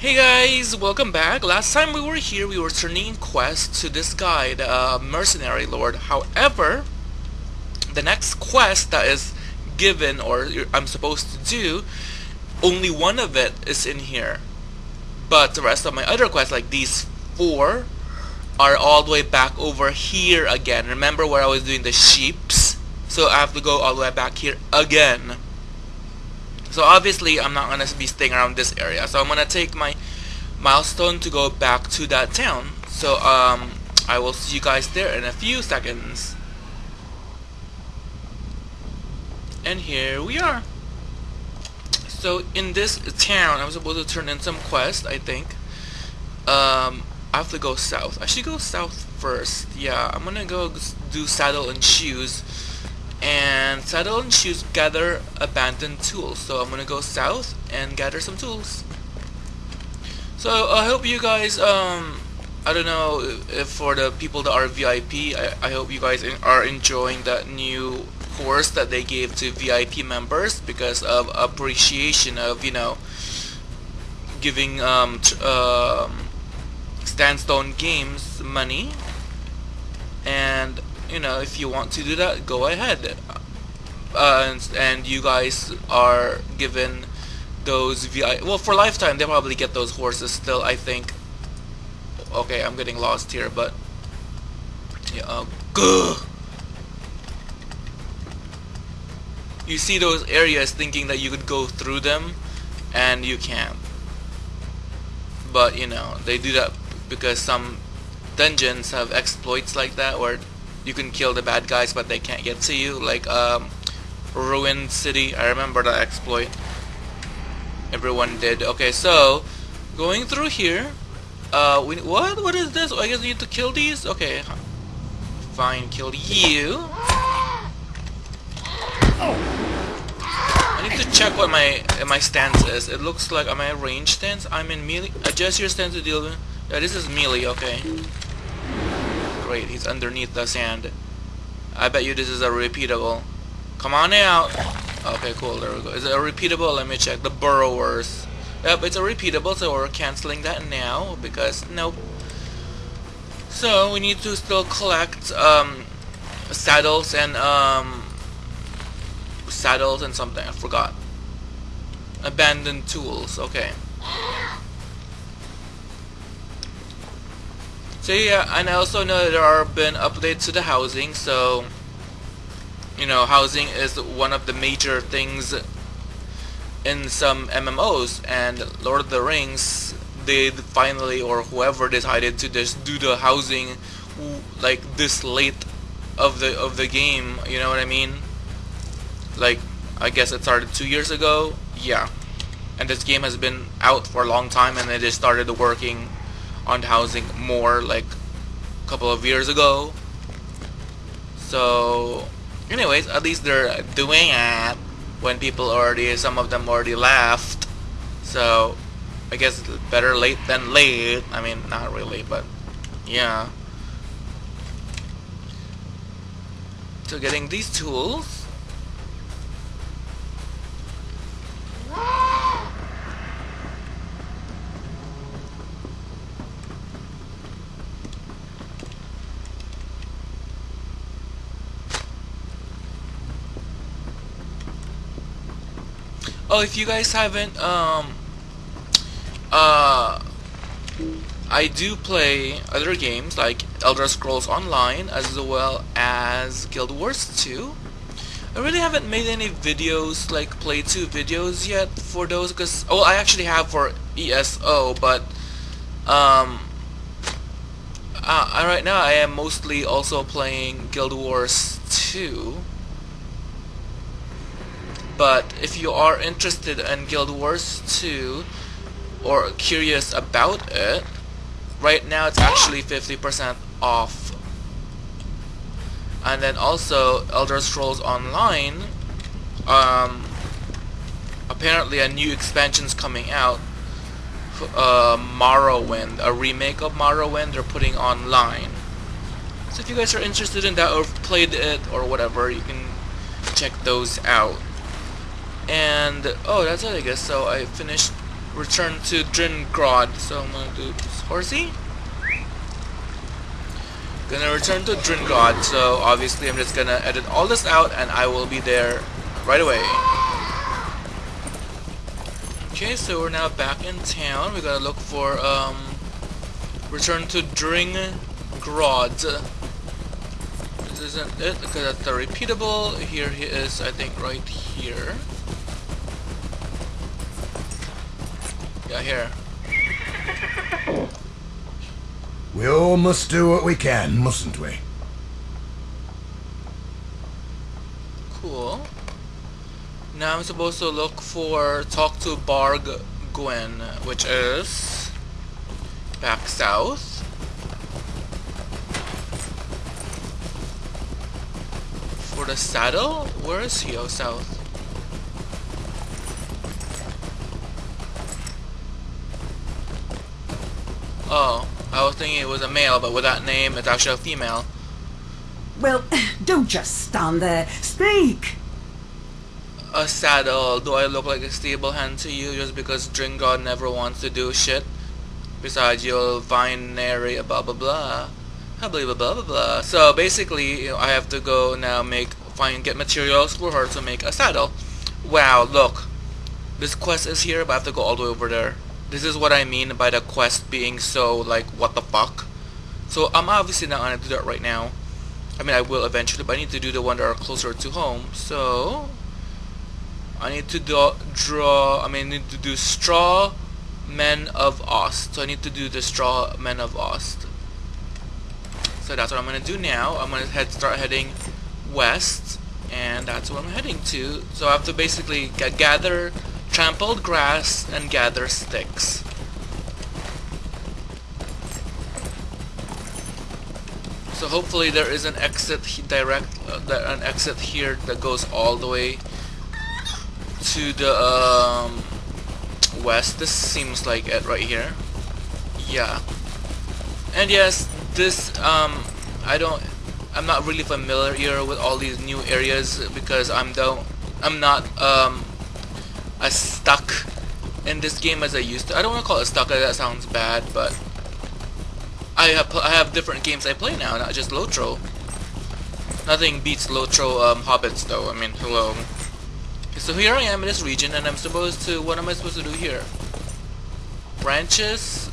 Hey guys, welcome back. Last time we were here, we were turning in quests to this guy, the uh, Mercenary Lord. However, the next quest that is given, or I'm supposed to do, only one of it is in here. But the rest of my other quests, like these four, are all the way back over here again. Remember where I was doing the sheeps? So I have to go all the way back here again. So obviously I'm not going to be staying around this area. So I'm going to take my milestone to go back to that town. So um, I will see you guys there in a few seconds. And here we are. So in this town, I'm supposed to turn in some quest, I think. Um, I have to go south. I should go south first. Yeah, I'm gonna go do saddle and shoes and saddle and shoes gather abandoned tools. So I'm gonna go south and gather some tools. So I hope you guys um I don't know if for the people that are VIP I, I hope you guys are enjoying that new course that they gave to VIP members because of appreciation of you know giving um, um Standing Stone Games money. And you know, if you want to do that, go ahead. Uh, and, and you guys are given those VI. Well, for lifetime, they'll probably get those horses still. I think. Okay, I'm getting lost here, but yeah. Uh, you see those areas thinking that you could go through them, and you can't. But you know, they do that because some dungeons have exploits like that where you can kill the bad guys but they can't get to you. Like um, Ruined City I remember that exploit. Everyone did. Okay so going through here uh, we, what? What is this? I guess we need to kill these? Okay fine kill you. I need to check what my my stance is. It looks like am I range stance? I'm in melee. Adjust your stance to deal with yeah this is melee okay Great, he's underneath the sand. I bet you this is a repeatable. Come on out. Okay, cool. There we go. Is it a repeatable? Let me check. The burrowers. Yep, it's a repeatable, so we're canceling that now because nope. So we need to still collect um, saddles and um, saddles and something. I forgot. Abandoned tools. Okay. So yeah, and I also know there are been updates to the housing, so you know, housing is one of the major things in some MMOs, and Lord of the Rings did finally, or whoever decided to just do the housing like this late of the of the game. You know what I mean? Like, I guess it started two years ago. Yeah, and this game has been out for a long time, and they just started working on housing more like a couple of years ago. So, anyways, at least they're doing it when people already, some of them already left. So, I guess better late than late. I mean, not really, but yeah. So getting these tools Oh, if you guys haven't, um, uh, I do play other games like Elder Scrolls Online as well as Guild Wars 2. I really haven't made any videos, like play 2 videos yet for those because, oh, I actually have for ESO, but, um, uh, right now I am mostly also playing Guild Wars 2 but if you are interested in Guild Wars 2 or curious about it, right now it's actually 50% off. And then also Elder Scrolls Online, um, apparently a new expansion's coming out, uh, Morrowind, a remake of Morrowind they're putting online. So if you guys are interested in that or played it or whatever, you can check those out. And, oh, that's it, I guess. So I finished return to Dringrod. So I'm gonna do horsey. Gonna return to Dringrod. So obviously I'm just gonna edit all this out and I will be there right away. Okay, so we're now back in town. We gotta look for um return to Dringrod. This isn't it because that's the repeatable. Here he is, I think, right here. Yeah, here. We all must do what we can, mustn't we? Cool. Now I'm supposed to look for talk to Barg Gwen, which is back south. For the saddle? Where is he? Oh, south. Oh, I was thinking it was a male, but with that name, it's actually a female. Well, don't just stand there. Speak! A saddle. Do I look like a stable hand to you just because Dringrod never wants to do shit? Besides, you'll find Nary blah blah blah. Blah blah blah blah blah. So basically, you know, I have to go now make find get materials for her to make a saddle. Wow, look. This quest is here, but I have to go all the way over there. This is what I mean by the quest being so like what the fuck. So I'm obviously not gonna do that right now. I mean I will eventually, but I need to do the one that are closer to home. So I need to do, draw. I mean I need to do straw men of Ost. So I need to do the straw men of Ost. So that's what I'm gonna do now. I'm gonna head start heading west, and that's what I'm heading to. So I have to basically gather trampled grass and gather sticks. So hopefully there is an exit direct, uh, an exit here that goes all the way to the um, west. This seems like it right here. Yeah. And yes, this um, I don't, I'm not really familiar here with all these new areas because I'm don't, I'm not um, as stuck in this game as I used to. I don't want to call it stuck, that sounds bad, but I have I have different games I play now, not just Lotro. Nothing beats Lotro um, Hobbits though, I mean, hello. So here I am in this region, and I'm supposed to, what am I supposed to do here? Branches?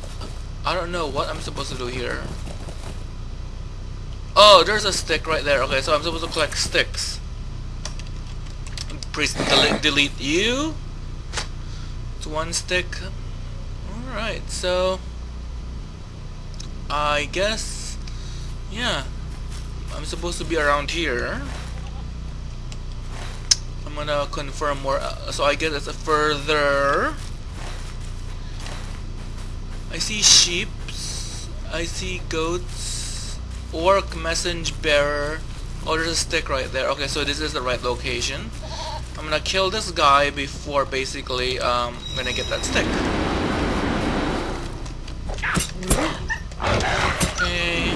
I don't know what I'm supposed to do here. Oh, there's a stick right there. Okay, so I'm supposed to collect sticks. Please delete, delete you one stick. Alright, so I guess yeah. I'm supposed to be around here. I'm gonna confirm more uh, so I guess it's a further. I see sheep I see goats. Orc message bearer. Oh there's a stick right there. Okay so this is the right location I'm gonna kill this guy before basically um, I'm gonna get that stick. Okay.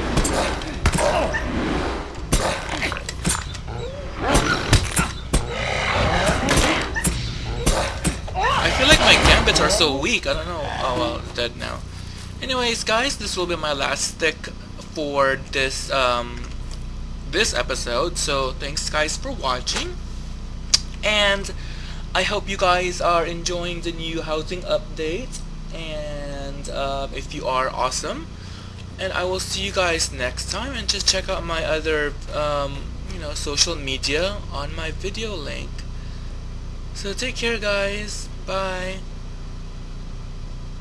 I feel like my gambits are so weak. I don't know. Oh well, dead now. Anyways, guys, this will be my last stick for this um, this episode. So thanks, guys, for watching and I hope you guys are enjoying the new housing update. And uh, if you are awesome. And I will see you guys next time. And just check out my other um, you know social media on my video link. So take care guys. Bye